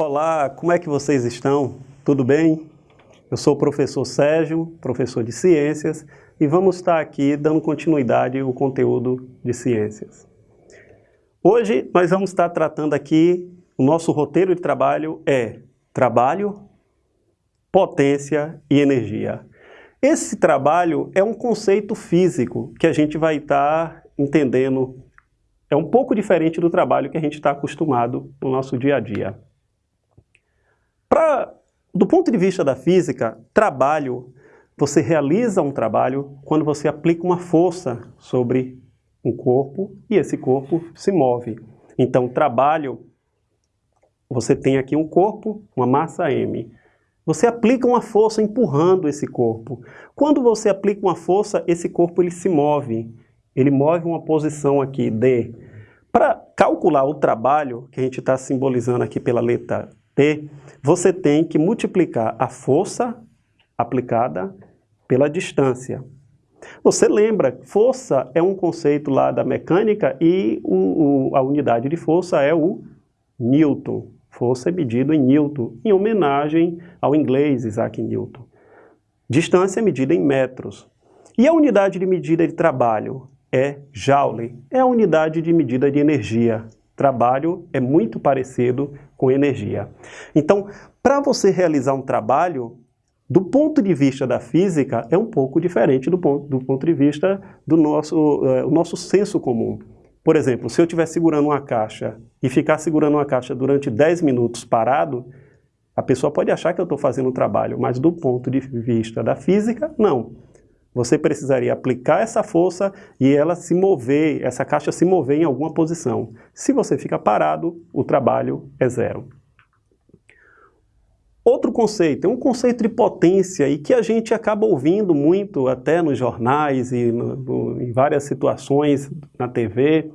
Olá, como é que vocês estão? Tudo bem? Eu sou o professor Sérgio, professor de Ciências, e vamos estar aqui dando continuidade ao conteúdo de Ciências. Hoje nós vamos estar tratando aqui, o nosso roteiro de trabalho é trabalho, potência e energia. Esse trabalho é um conceito físico que a gente vai estar entendendo. É um pouco diferente do trabalho que a gente está acostumado no nosso dia a dia. Pra, do ponto de vista da física, trabalho, você realiza um trabalho quando você aplica uma força sobre um corpo e esse corpo se move. Então, trabalho, você tem aqui um corpo, uma massa M. Você aplica uma força empurrando esse corpo. Quando você aplica uma força, esse corpo ele se move. Ele move uma posição aqui, D. Para calcular o trabalho, que a gente está simbolizando aqui pela letra Você tem que multiplicar a força aplicada pela distância. Você lembra, força é um conceito lá da mecânica e o, o, a unidade de força é o Newton. Força é medido em Newton, em homenagem ao inglês Isaac Newton. Distância é medida em metros. E a unidade de medida de trabalho é Joule, é a unidade de medida de energia. Trabalho é muito parecido com energia. Então, para você realizar um trabalho, do ponto de vista da física, é um pouco diferente do ponto, do ponto de vista do nosso, uh, nosso senso comum. Por exemplo, se eu estiver segurando uma caixa e ficar segurando uma caixa durante 10 minutos parado, a pessoa pode achar que eu estou fazendo um trabalho, mas do ponto de vista da física, não. Você precisaria aplicar essa força e ela se mover, essa caixa se mover em alguma posição. Se você fica parado, o trabalho é zero. Outro conceito, é um conceito de potência e que a gente acaba ouvindo muito até nos jornais e no, no, em várias situações na TV.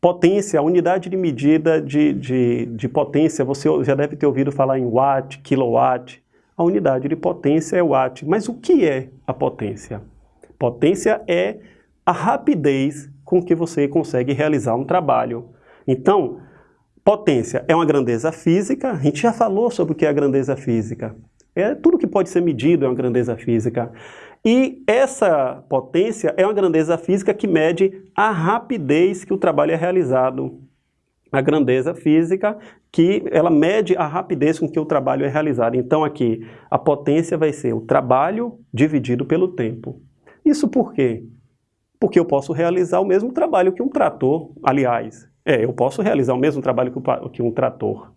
Potência, a unidade de medida de, de, de potência, você já deve ter ouvido falar em watt, kilowatt. A unidade de potência é watt. Mas o que é a potência? Potência é a rapidez com que você consegue realizar um trabalho. Então, Potência é uma grandeza física, a gente já falou sobre o que é a grandeza física. É tudo que pode ser medido é uma grandeza física. E essa potência é uma grandeza física que mede a rapidez que o trabalho é realizado. A grandeza física que ela mede a rapidez com que o trabalho é realizado. Então aqui, a potência vai ser o trabalho dividido pelo tempo. Isso por quê? Porque eu posso realizar o mesmo trabalho que um trator, aliás, é, eu posso realizar o mesmo trabalho que um trator.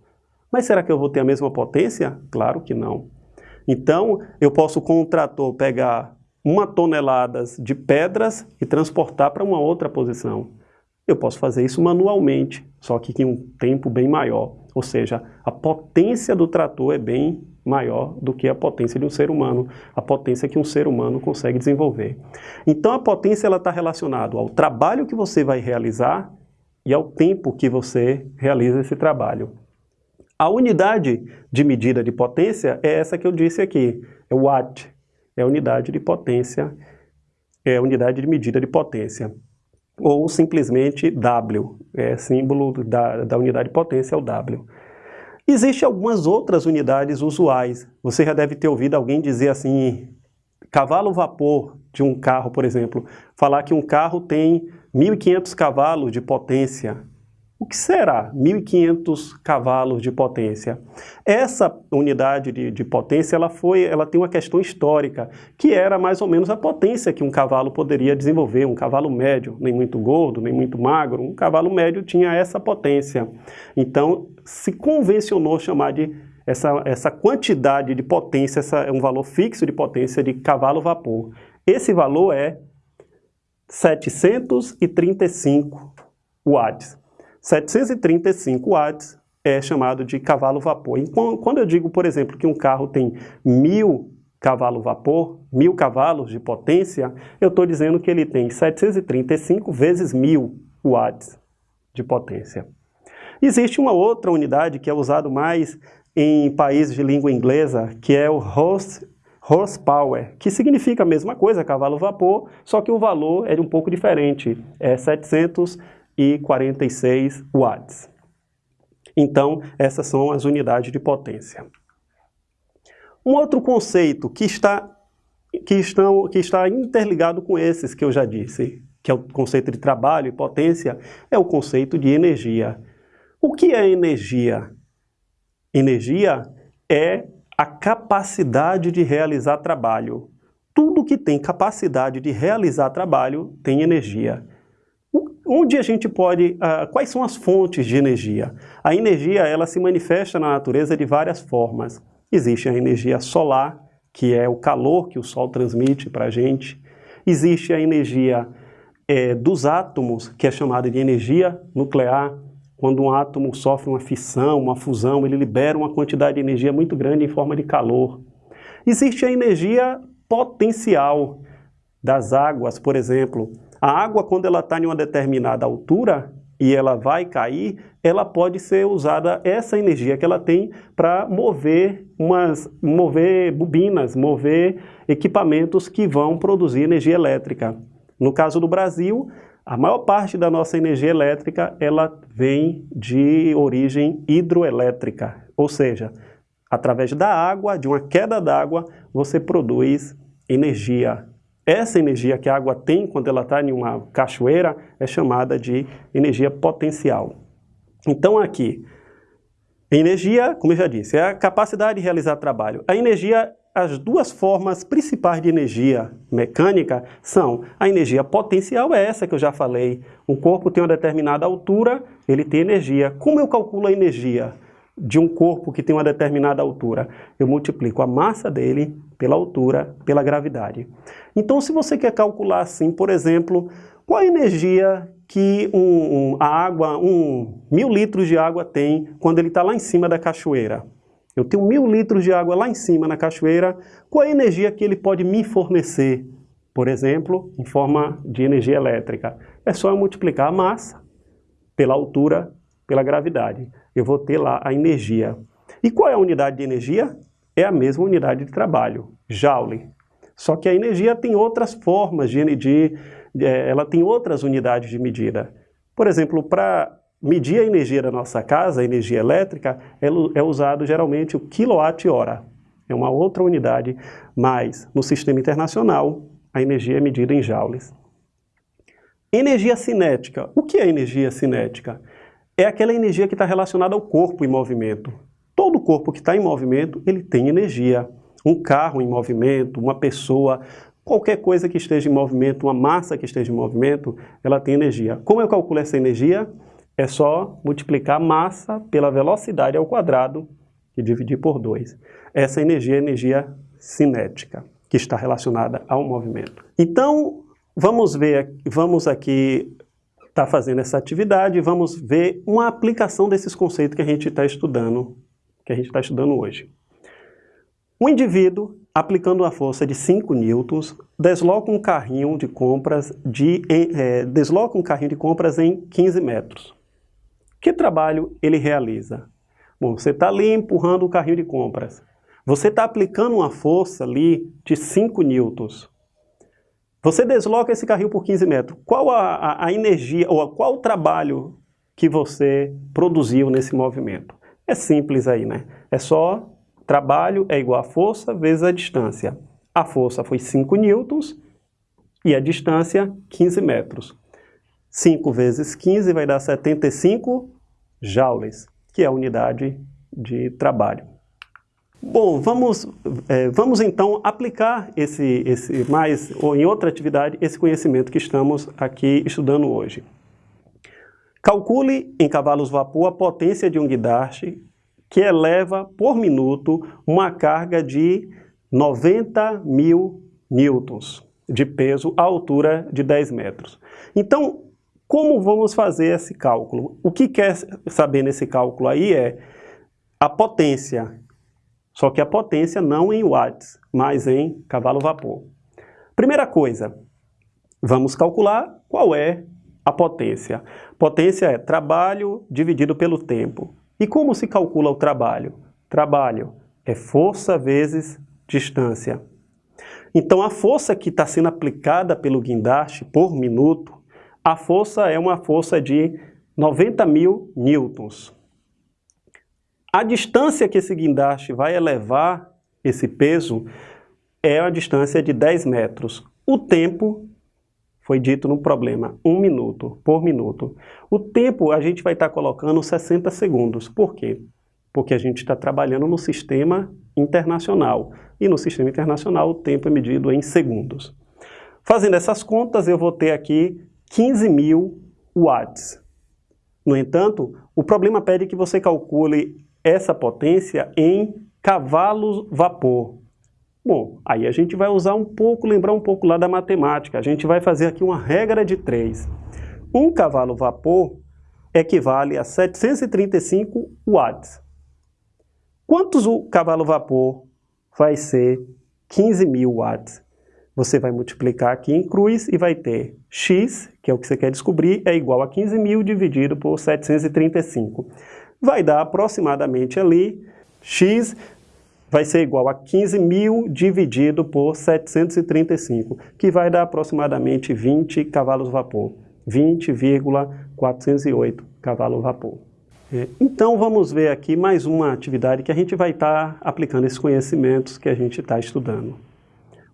Mas será que eu vou ter a mesma potência? Claro que não. Então, eu posso com um trator pegar uma tonelada de pedras e transportar para uma outra posição. Eu posso fazer isso manualmente, só que em um tempo bem maior. Ou seja, a potência do trator é bem maior do que a potência de um ser humano, a potência que um ser humano consegue desenvolver. Então a potência está relacionada ao trabalho que você vai realizar e ao tempo que você realiza esse trabalho. A unidade de medida de potência é essa que eu disse aqui, é o watt, é a unidade de potência, é a unidade de medida de potência. Ou simplesmente W, é símbolo da, da unidade de potência, é o W. Existem algumas outras unidades usuais. Você já deve ter ouvido alguém dizer assim, cavalo vapor de um carro, por exemplo, falar que um carro tem 1.500 cavalos de potência. Que será 1.500 cavalos de potência? Essa unidade de, de, potência ela foi, ela tem uma questão histórica, que era mais ou menos a potência que um cavalo poderia desenvolver, um cavalo médio, nem muito gordo, nem muito magro, um cavalo médio tinha essa potência. Então, se convencionou chamar de essa, essa quantidade de potência, essa, é um valor fixo de potência de cavalo-vapor. Esse valor é 735 watts. 735 watts é chamado de cavalo-vapor. Quando eu digo, por exemplo, que um carro tem mil cavalo-vapor, mil cavalos de potência, eu estou dizendo que ele tem 735 vezes mil watts de potência. Existe uma outra unidade que é usada mais em países de língua inglesa, que é o horse horsepower, que significa a mesma coisa, cavalo-vapor, só que o valor é um pouco diferente, é 746 watts. Então, essas são as unidades de potência. Um outro conceito que está, que, estão, que está interligado com esses que eu já disse, que é o conceito de trabalho e potência, é o conceito de energia. O que é energia? Energia é a capacidade de realizar trabalho. Tudo que tem capacidade de realizar trabalho tem energia. Onde a gente pode... Uh, quais são as fontes de energia? A energia ela se manifesta na natureza de várias formas. Existe a energia solar, que é o calor que o Sol transmite para a gente. Existe a energia é, dos átomos, que é chamada de energia nuclear. Quando um átomo sofre uma fissão, uma fusão, ele libera uma quantidade de energia muito grande em forma de calor. Existe a energia potencial das águas, por exemplo. A água, quando ela está em uma determinada altura e ela vai cair, ela pode ser usada, essa energia que ela tem, para mover, umas, mover bobinas, mover equipamentos que vão produzir energia elétrica. No caso do Brasil, a maior parte da nossa energia elétrica ela vem de origem hidroelétrica, ou seja, através da água, de uma queda d'água, você produz energia. Essa energia que a água tem quando ela está em uma cachoeira é chamada de energia potencial. Então aqui, energia, como eu já disse, é a capacidade de realizar trabalho. A energia as duas formas principais de energia mecânica são a energia potencial, é essa que eu já falei. Um corpo tem uma determinada altura, ele tem energia. Como eu calculo a energia de um corpo que tem uma determinada altura? Eu multiplico a massa dele pela altura, pela gravidade. Então, se você quer calcular assim, por exemplo, qual a energia que um, um, a água, um mil litros de água tem quando ele está lá em cima da cachoeira? Eu tenho mil litros de água lá em cima na cachoeira, qual a energia que ele pode me fornecer? Por exemplo, em forma de energia elétrica. É só eu multiplicar a massa pela altura, pela gravidade. Eu vou ter lá a energia. E qual é a unidade de energia? É a mesma unidade de trabalho, Joule. Só que a energia tem outras formas de, de, de ela tem outras unidades de medida. Por exemplo, para medir a energia da nossa casa, a energia elétrica, é, é usado geralmente o quilowatt-hora. É uma outra unidade, mas no sistema internacional a energia é medida em joules. Energia cinética. O que é energia cinética? É aquela energia que está relacionada ao corpo em movimento. Todo corpo que está em movimento, ele tem energia. Um carro em movimento, uma pessoa, qualquer coisa que esteja em movimento, uma massa que esteja em movimento, ela tem energia. Como eu calculo essa energia? é só multiplicar massa pela velocidade ao quadrado e dividir por 2. Essa energia é energia cinética, que está relacionada ao movimento. Então, vamos ver, vamos aqui estar tá fazendo essa atividade, vamos ver uma aplicação desses conceitos que a gente está estudando, que a gente está estudando hoje. Um indivíduo, aplicando uma força de 5 newtons, desloca um carrinho de compras de, é, desloca um carrinho de compras em 15 metros. Que trabalho ele realiza? Bom, você está ali empurrando o carrinho de compras. Você está aplicando uma força ali de 5 newtons. Você desloca esse carrinho por 15 metros. Qual a, a, a energia, ou qual o trabalho que você produziu nesse movimento? É simples aí, né? É só trabalho é igual a força vezes a distância. A força foi 5 newtons e a distância 15 metros. 5 vezes 15 vai dar 75 joules, que é a unidade de trabalho. Bom, vamos, é, vamos então aplicar esse, esse mais, ou em outra atividade, esse conhecimento que estamos aqui estudando hoje. Calcule em cavalos vapor a potência de um guindaste que eleva por minuto uma carga de 90 mil newtons de peso à altura de 10 metros. Então, como vamos fazer esse cálculo? O que quer saber nesse cálculo aí é a potência, só que a potência não em watts, mas em cavalo-vapor. Primeira coisa, vamos calcular qual é a potência. Potência é trabalho dividido pelo tempo. E como se calcula o trabalho? Trabalho é força vezes distância. Então a força que está sendo aplicada pelo guindaste por minuto a força é uma força de 90 mil newtons. A distância que esse guindaste vai elevar esse peso é a distância de 10 metros. O tempo foi dito no problema, 1 minuto por minuto. O tempo a gente vai estar colocando 60 segundos. Por quê? Porque a gente está trabalhando no sistema internacional. E no sistema internacional o tempo é medido em segundos. Fazendo essas contas, eu vou ter aqui 15 mil watts. No entanto, o problema pede que você calcule essa potência em cavalos vapor. Bom, aí a gente vai usar um pouco, lembrar um pouco lá da matemática. A gente vai fazer aqui uma regra de 3. Um cavalo vapor equivale a 735 watts. Quantos o cavalo vapor vai ser 15 mil watts? Você vai multiplicar aqui em cruz e vai ter x, que é o que você quer descobrir, é igual a 15 mil dividido por 735. Vai dar aproximadamente ali, x vai ser igual a 15 mil dividido por 735, que vai dar aproximadamente 20 cavalos vapor. 20,408 cavalos vapor. É, então vamos ver aqui mais uma atividade que a gente vai estar tá aplicando esses conhecimentos que a gente está estudando.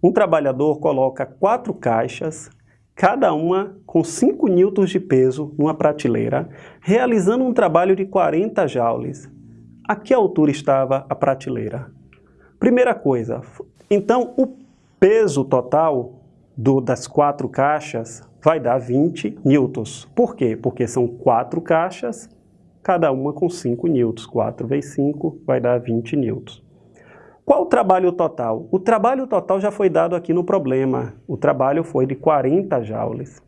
Um trabalhador coloca quatro caixas, cada uma com 5 newtons de peso numa prateleira, realizando um trabalho de 40 joules. A que altura estava a prateleira? Primeira coisa, então o peso total do, das quatro caixas vai dar 20 newtons. Por quê? Porque são quatro caixas, cada uma com 5 newtons. 4 vezes 5 vai dar 20 newtons. Qual o trabalho total? O trabalho total já foi dado aqui no problema. O trabalho foi de 40 joules.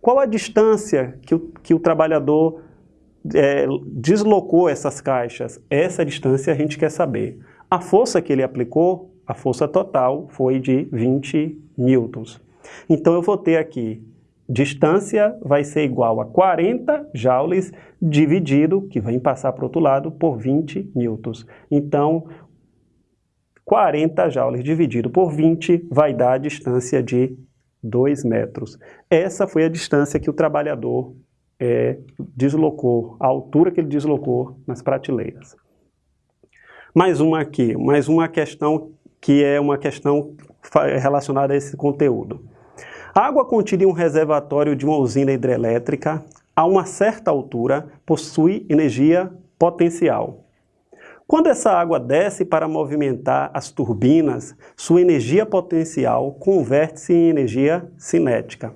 Qual a distância que o, que o trabalhador é, deslocou essas caixas? Essa distância a gente quer saber. A força que ele aplicou, a força total, foi de 20 newtons. Então eu vou ter aqui, distância vai ser igual a 40 joules dividido, que vai passar para o outro lado, por 20 newtons. Então, 40 joules dividido por 20 vai dar a distância de 2 metros. Essa foi a distância que o trabalhador é, deslocou, a altura que ele deslocou nas prateleiras. Mais uma aqui, mais uma questão que é uma questão relacionada a esse conteúdo. A água contida em um reservatório de uma usina hidrelétrica, a uma certa altura, possui energia potencial. Quando essa água desce para movimentar as turbinas, sua energia potencial converte-se em energia cinética,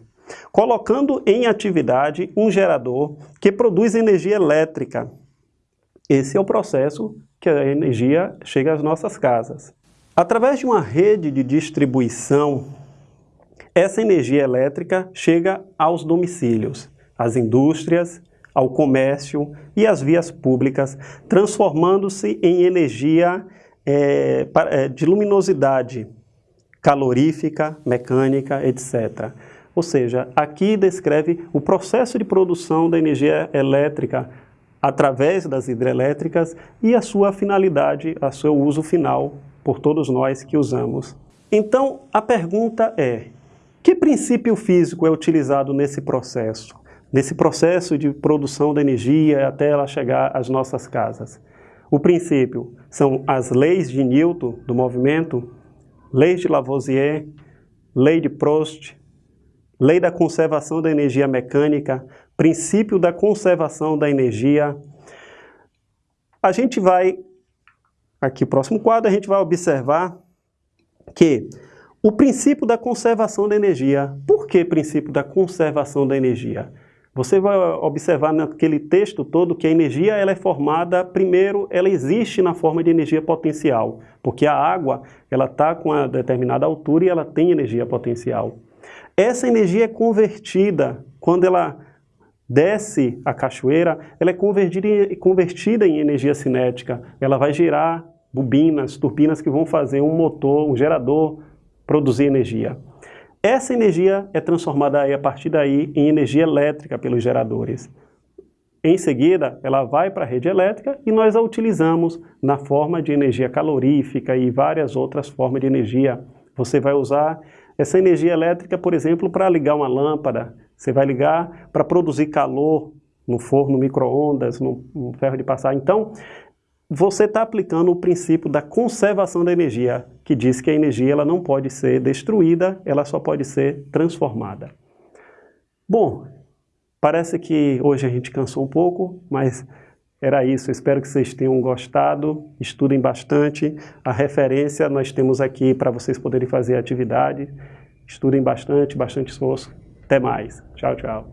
colocando em atividade um gerador que produz energia elétrica. Esse é o processo que a energia chega às nossas casas. Através de uma rede de distribuição, essa energia elétrica chega aos domicílios, às indústrias, ao comércio e às vias públicas, transformando-se em energia é, é, de luminosidade calorífica, mecânica, etc. Ou seja, aqui descreve o processo de produção da energia elétrica através das hidrelétricas e a sua finalidade, a seu uso final por todos nós que usamos. Então, a pergunta é, que princípio físico é utilizado nesse processo? Nesse processo de produção da energia até ela chegar às nossas casas? O princípio são as leis de Newton do movimento, leis de Lavoisier, lei de Prost, lei da conservação da energia mecânica, princípio da conservação da energia. A gente vai, aqui próximo quadro, a gente vai observar que o princípio da conservação da energia. Por que princípio da conservação da energia? Você vai observar naquele texto todo que a energia ela é formada, primeiro, ela existe na forma de energia potencial, porque a água ela está com uma determinada altura e ela tem energia potencial. Essa energia é convertida quando ela desce a cachoeira, ela é convertida em, convertida em energia cinética. Ela vai gerar bobinas, turbinas que vão fazer um motor, um gerador, produzir energia. Essa energia é transformada aí, a partir daí em energia elétrica pelos geradores. Em seguida, ela vai para a rede elétrica e nós a utilizamos na forma de energia calorífica e várias outras formas de energia. Você vai usar essa energia elétrica, por exemplo, para ligar uma lâmpada, você vai ligar para produzir calor no forno micro-ondas, no, no ferro de passar. Então, você está aplicando o princípio da conservação da energia, que diz que a energia ela não pode ser destruída, ela só pode ser transformada. Bom, parece que hoje a gente cansou um pouco, mas era isso. espero que vocês tenham gostado, estudem bastante. A referência nós temos aqui para vocês poderem fazer a atividade. Estudem bastante, bastante esforço. Até mais. Tchau, tchau.